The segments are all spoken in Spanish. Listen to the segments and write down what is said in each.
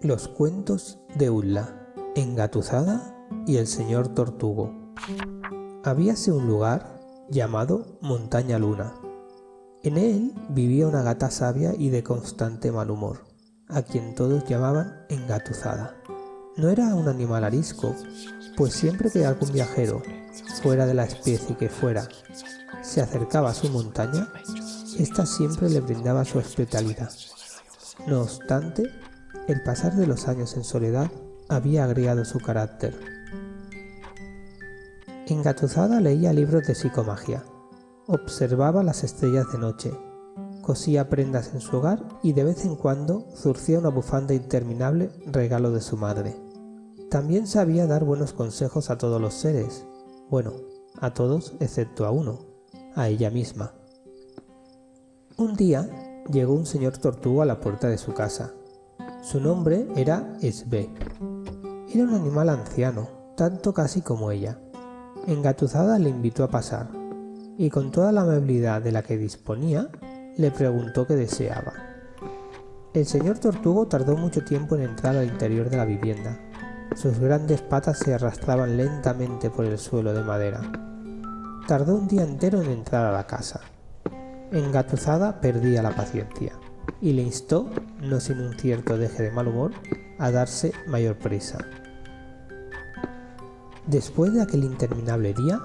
Los cuentos de Ulla, Engatusada y el señor Tortugo. Habíase un lugar llamado Montaña Luna. En él vivía una gata sabia y de constante mal humor, a quien todos llamaban Engatusada. No era un animal arisco, pues siempre que algún viajero, fuera de la especie que fuera, se acercaba a su montaña, ésta siempre le brindaba su hospitalidad. No obstante, el pasar de los años en soledad había agregado su carácter. Engatusada leía libros de psicomagia, observaba las estrellas de noche, cosía prendas en su hogar y de vez en cuando zurcía una bufanda interminable regalo de su madre. También sabía dar buenos consejos a todos los seres, bueno, a todos excepto a uno, a ella misma. Un día llegó un señor tortuga a la puerta de su casa su nombre era Esbe. Era un animal anciano, tanto casi como ella. Engatusada le invitó a pasar, y con toda la amabilidad de la que disponía, le preguntó qué deseaba. El señor Tortugo tardó mucho tiempo en entrar al interior de la vivienda. Sus grandes patas se arrastraban lentamente por el suelo de madera. Tardó un día entero en entrar a la casa. Engatusada perdía la paciencia y le instó, no sin un cierto deje de mal humor, a darse mayor prisa. Después de aquel interminable día,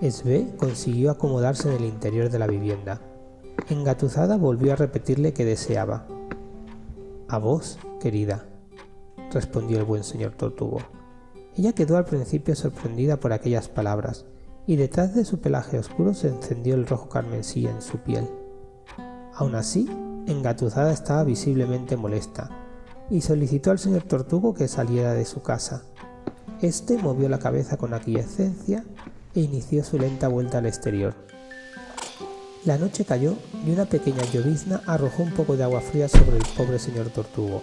Esbe consiguió acomodarse en el interior de la vivienda. Engatusada volvió a repetirle que deseaba. A vos, querida, respondió el buen señor Tortugo. Ella quedó al principio sorprendida por aquellas palabras, y detrás de su pelaje oscuro se encendió el rojo carmesí en su piel. Aún así, Engatusada estaba visiblemente molesta y solicitó al señor Tortugo que saliera de su casa. Este movió la cabeza con aquiescencia e inició su lenta vuelta al exterior. La noche cayó y una pequeña llovizna arrojó un poco de agua fría sobre el pobre señor Tortugo,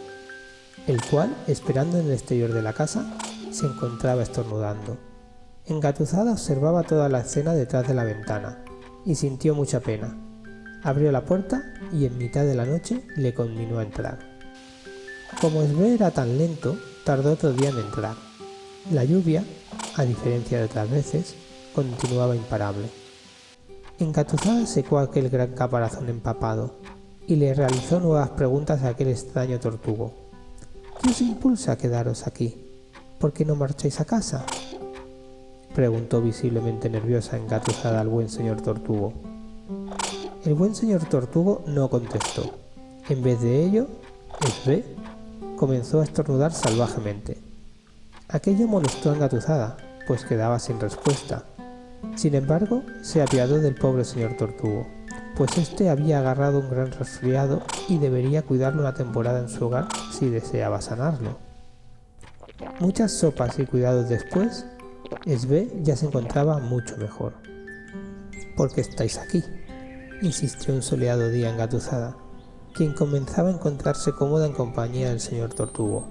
el cual, esperando en el exterior de la casa, se encontraba estornudando. Engatusada observaba toda la escena detrás de la ventana y sintió mucha pena, Abrió la puerta y en mitad de la noche le continuó a entrar. Como Esbe era tan lento, tardó otro día en entrar. La lluvia, a diferencia de otras veces, continuaba imparable. Engatusada secó aquel gran caparazón empapado y le realizó nuevas preguntas a aquel extraño tortugo. ¿Qué os impulsa a quedaros aquí? ¿Por qué no marcháis a casa? Preguntó visiblemente nerviosa engatusada al buen señor tortugo. El buen señor Tortugo no contestó. En vez de ello, Esbe comenzó a estornudar salvajemente. Aquello molestó a Engatusada, pues quedaba sin respuesta. Sin embargo, se apiadó del pobre señor Tortugo, pues éste había agarrado un gran resfriado y debería cuidarlo una temporada en su hogar si deseaba sanarlo. Muchas sopas y cuidados después, Esbe ya se encontraba mucho mejor. ¿Por qué estáis aquí? Insistió un soleado día engatusada, quien comenzaba a encontrarse cómoda en compañía del señor Tortugo.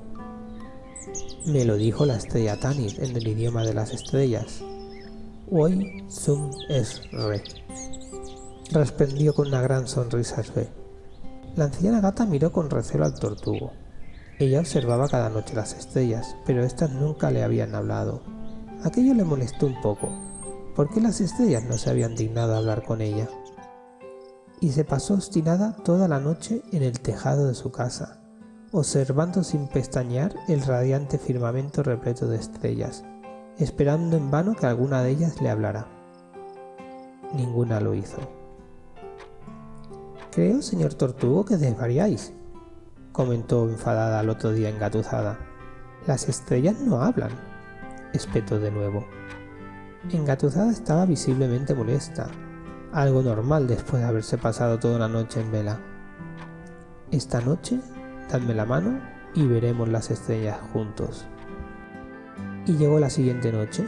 Me lo dijo la estrella Tanit en el idioma de las estrellas. Hoy Zum es re. Respondió con una gran sonrisa Sve. La anciana gata miró con recelo al tortugo. Ella observaba cada noche las estrellas, pero éstas nunca le habían hablado. Aquello le molestó un poco. ¿Por qué las estrellas no se habían dignado a hablar con ella? Y se pasó obstinada toda la noche en el tejado de su casa, observando sin pestañear el radiante firmamento repleto de estrellas, esperando en vano que alguna de ellas le hablara. Ninguna lo hizo. Creo, señor Tortugo, que desvariáis, comentó enfadada al otro día engatusada. Las estrellas no hablan, espetó de nuevo. Engatusada estaba visiblemente molesta, algo normal después de haberse pasado toda la noche en vela. Esta noche, dadme la mano y veremos las estrellas juntos. Y llegó la siguiente noche.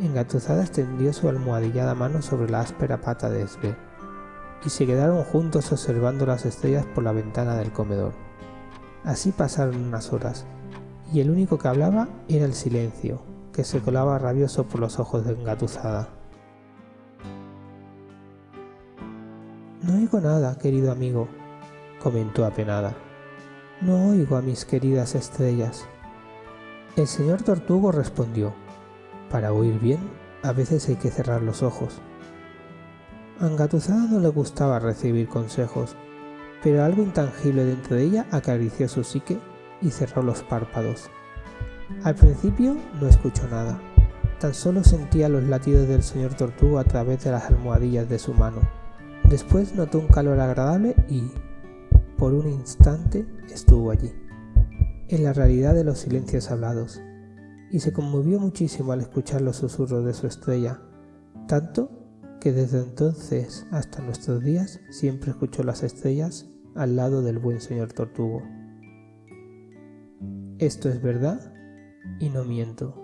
Engatusada extendió su almohadillada mano sobre la áspera pata de Esbe, y se quedaron juntos observando las estrellas por la ventana del comedor. Así pasaron unas horas, y el único que hablaba era el silencio, que se colaba rabioso por los ojos de Engatusada. No oigo nada, querido amigo, comentó apenada. No oigo a mis queridas estrellas. El señor Tortugo respondió, para oír bien, a veces hay que cerrar los ojos. A Engatusada no le gustaba recibir consejos, pero algo intangible dentro de ella acarició su psique y cerró los párpados. Al principio no escuchó nada, tan solo sentía los latidos del señor Tortugo a través de las almohadillas de su mano. Después notó un calor agradable y, por un instante, estuvo allí, en la realidad de los silencios hablados, y se conmovió muchísimo al escuchar los susurros de su estrella, tanto que desde entonces hasta nuestros días siempre escuchó las estrellas al lado del buen señor Tortugo. Esto es verdad y no miento,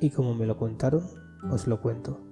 y como me lo contaron, os lo cuento.